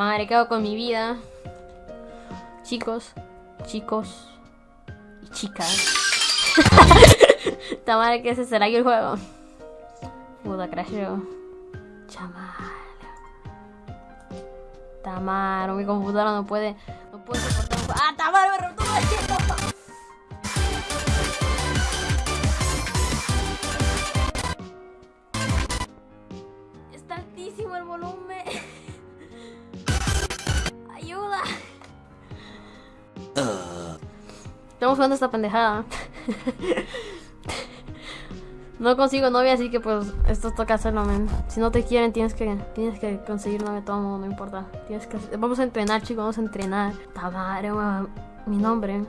madre, ¿qué hago con mi vida? Chicos, chicos y chicas. Tamara, ¿qué ese será aquí el juego? Puta, crasheo. Chamal. Tamara, mi computadora no puede. No puede soportar un ¡Ah, Tamara! ¡Me rompió el tiempo! Está altísimo el volumen. Estamos jugando esta pendejada. No consigo novia, así que pues esto toca hacerlo, men. Si no te quieren, tienes que, tienes que conseguir novia todo mundo, no importa. Tienes que, vamos a entrenar, chicos, vamos a entrenar. Tamara, mi nombre.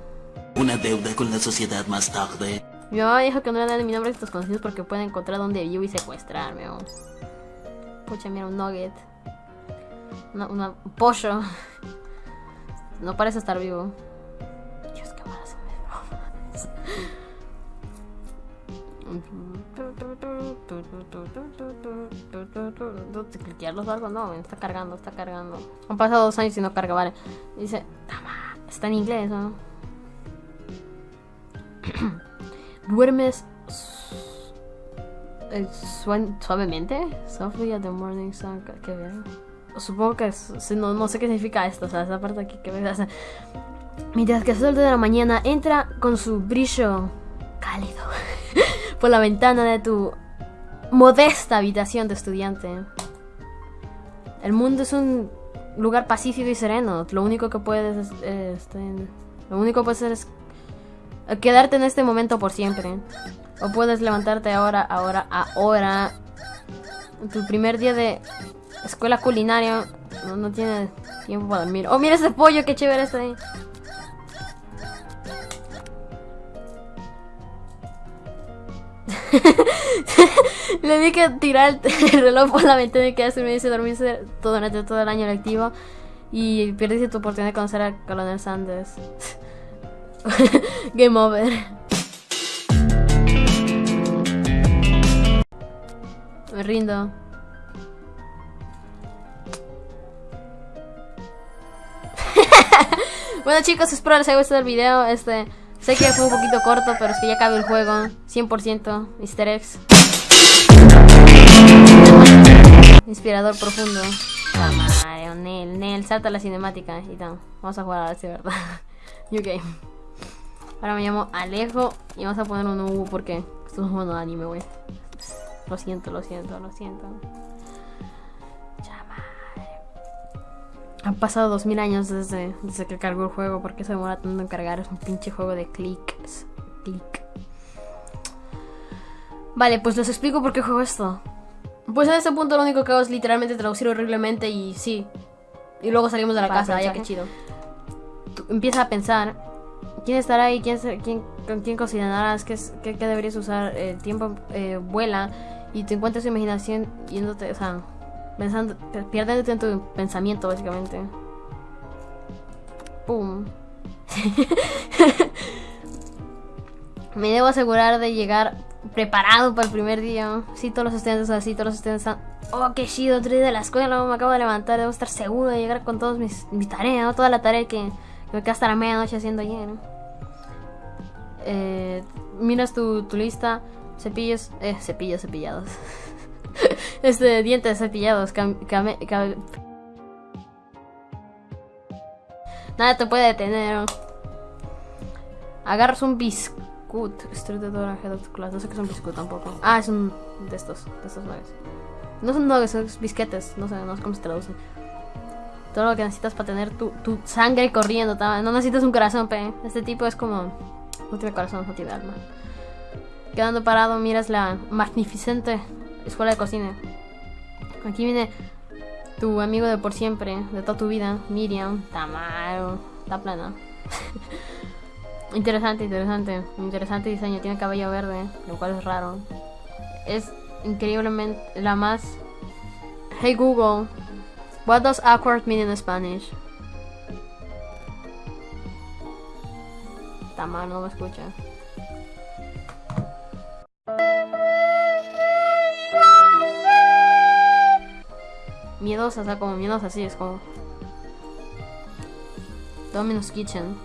Una deuda con la sociedad más tarde. Mi mamá dijo que no le dan mi nombre a estos conocidos porque pueden encontrar donde vivo y secuestrarme. Oh. Pucha, mira, un nugget. Una, una, un pollo. No parece estar vivo. Bromas. ¿Cliquearlos o algo? No, está cargando, está cargando. Han pasado dos años y no carga, vale. Dice, está en inglés, ¿no? duermes eh, suavemente. Softly at the morning sun. ¿Qué veo? Supongo que es, no, no, sé qué significa esto. O sea, esa parte aquí que ves. Mientras que el sol de la mañana entra con su brillo cálido por la ventana de tu modesta habitación de estudiante. El mundo es un lugar pacífico y sereno. Lo único que puedes eh, este, lo único que puedes hacer es quedarte en este momento por siempre. O puedes levantarte ahora, ahora, ahora. Tu primer día de escuela culinaria no, no tiene tiempo para dormir. Oh, mira ese pollo, qué chévere está ahí. Le di que tirar el reloj por la ventana y quedarse me dice dormirse todo, durante todo el año lectivo. Y perdiste tu oportunidad de conocer a Colonel Sanders. Game over. Me rindo. bueno chicos, espero les haya gustado el video. Este, sé que fue un poquito corto, pero es que ya acabó el juego. 100% easter eggs. Inspirador profundo. Ah, Nel, Nel, salta la cinemática y tal. Vamos a jugar a ver si verdad. New game. Ahora me llamo Alejo y vamos a poner un U porque esto es un anime, güey. Lo siento, lo siento, lo siento. Han pasado 2000 años desde, desde que cargó el juego. ¿Por qué se demora tanto en cargar? Es un pinche juego de clics. Click. Vale, pues les explico por qué juego esto. Pues en este punto lo único que hago es literalmente traducir horriblemente y sí. Y luego salimos de la casa, ya que chido. empieza a pensar quién estará ahí, quién, quién, con quién cocinarás, qué, qué, qué deberías usar. El tiempo eh, vuela y te encuentras tu imaginación yéndote, o sea, pensando, pierdiéndote en tu pensamiento, básicamente. Pum. Me debo asegurar de llegar preparado para el primer día. Sí, todos los estudiantes así, todos los estudiantes están. Oh, qué chido, otro día de la escuela, me acabo de levantar, debo estar seguro de llegar con todas mis, tareas, toda la tarea que me quedé hasta la medianoche haciendo ayer. Eh, miras tu, tu, lista. Cepillos. Eh, cepillos cepillados. este, dientes cepillados. Nada te puede detener. Agarras un biscuit. Street de No sé qué es un biscuit tampoco. Ah, es un de estos. De estos nuggets. No son nuggets, son bisquetes. No sé, no sé cómo se traduce. Todo lo que necesitas para tener tu, tu sangre corriendo. No necesitas un corazón, pe. Este tipo es como... No tiene corazón, no tiene alma. Quedando parado, miras la magnificente escuela de cocina. Aquí viene tu amigo de por siempre, de toda tu vida, Miriam, Tamaro, está plana. interesante, interesante, interesante diseño, tiene cabello verde, lo cual es raro. Es increíblemente la más... Hey Google, What does awkward mean in Spanish? Está mal, no me escucha. Sea, como miedosa, así es como. Domino's Kitchen.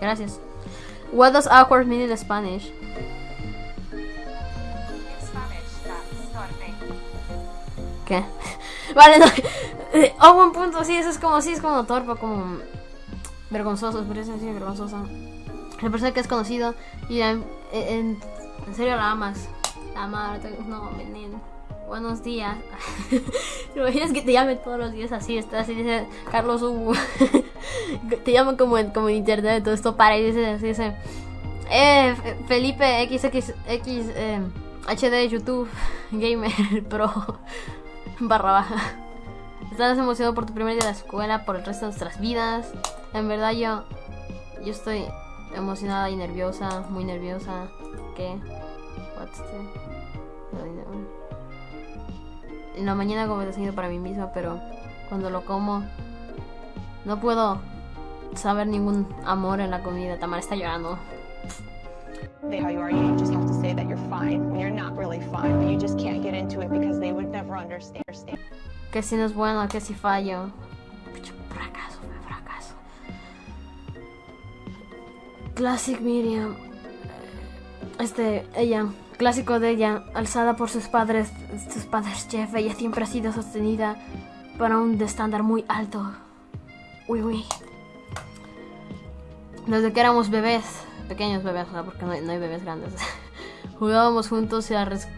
Gracias. What does awkward mean in Spanish? ¿Qué? Vale, no. Oh, buen punto. Sí, eso es como, sí, es como torpe, como vergonzoso. Podría ser así, vergonzosa. La persona que es conocido y en, en, en serio la amas. La amas. No, menino. Buenos días. ¿Te imaginas que te llamen todos los días así? Estás y dice Carlos Hugo. te llaman como en, como en internet. Todo esto para y dice así, dice. Eh, Felipe XXX eh, HD YouTube Gamer Pro barra baja. Estás emocionado por tu primer día de la escuela, por el resto de nuestras vidas. En verdad yo, yo estoy emocionada y nerviosa, muy nerviosa. ¿Qué? What's the-. En la mañana como desayuno para mí misma, pero cuando lo como no puedo saber ningún amor en la comida. Tamara está llorando. say how you are. You just have to say that you're fine when you're not really fine, but you just can't get into it because they would never understand. Que si no es bueno, que si fallo. Fracaso, fracaso. Classic Miriam. Este, ella, clásico de ella, alzada por sus padres, sus padres chef, ella siempre ha sido sostenida para un estándar muy alto. Uy, uy. Desde que éramos bebés, pequeños bebés, o sea, porque no hay, no bebés grandes, jugábamos juntos y a, res-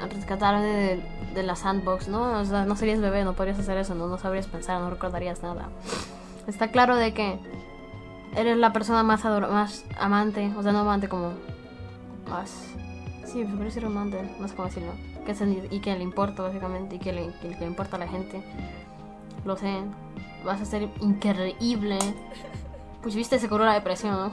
a rescatar de, la sandbox, ¿no? O sea, no serías bebé, no podrías hacer eso, no, no sabrías pensar, no recordarías nada. Está claro de que eres la persona más amante, o sea, no amante como más... Sí, me parece amante, no sé cómo decirlo. Que se- y que le importa, básicamente, y que le, que le importa a la gente. Lo sé. Vas a ser increíble. Pues viste, se curó la depresión, ¿no?